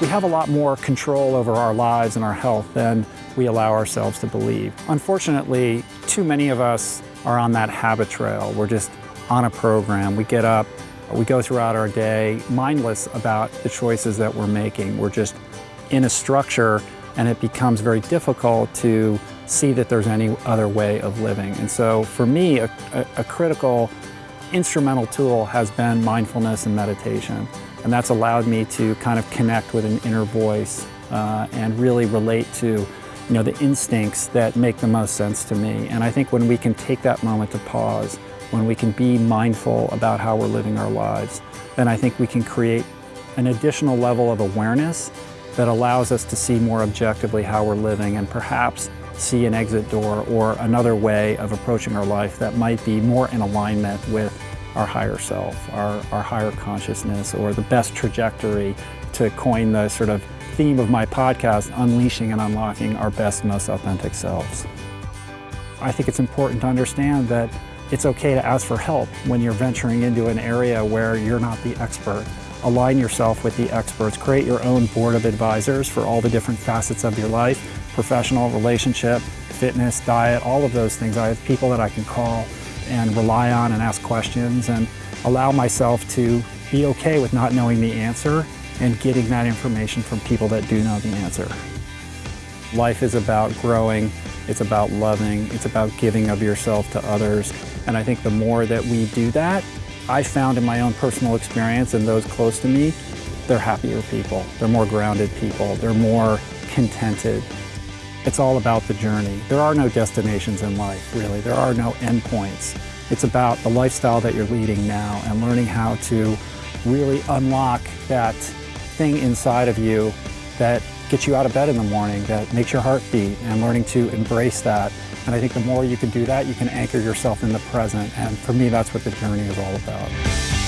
we have a lot more control over our lives and our health than we allow ourselves to believe. Unfortunately, too many of us are on that habit trail. We're just on a program. We get up, we go throughout our day mindless about the choices that we're making. We're just in a structure and it becomes very difficult to see that there's any other way of living. And so for me, a, a, a critical instrumental tool has been mindfulness and meditation. And that's allowed me to kind of connect with an inner voice uh, and really relate to you know, the instincts that make the most sense to me. And I think when we can take that moment to pause, when we can be mindful about how we're living our lives, then I think we can create an additional level of awareness that allows us to see more objectively how we're living and perhaps see an exit door or another way of approaching our life that might be more in alignment with our higher self, our, our higher consciousness, or the best trajectory to coin the sort of theme of my podcast, unleashing and unlocking our best, most authentic selves. I think it's important to understand that it's okay to ask for help when you're venturing into an area where you're not the expert. Align yourself with the experts. Create your own board of advisors for all the different facets of your life, professional, relationship, fitness, diet, all of those things. I have people that I can call and rely on and ask questions and allow myself to be okay with not knowing the answer and getting that information from people that do know the answer. Life is about growing, it's about loving, it's about giving of yourself to others. And I think the more that we do that, I found in my own personal experience and those close to me, they're happier people, they're more grounded people, they're more contented. It's all about the journey. There are no destinations in life, really. There are no endpoints. It's about the lifestyle that you're leading now and learning how to really unlock that thing inside of you that gets you out of bed in the morning, that makes your heart beat, and learning to embrace that. And I think the more you can do that, you can anchor yourself in the present. And for me, that's what the journey is all about.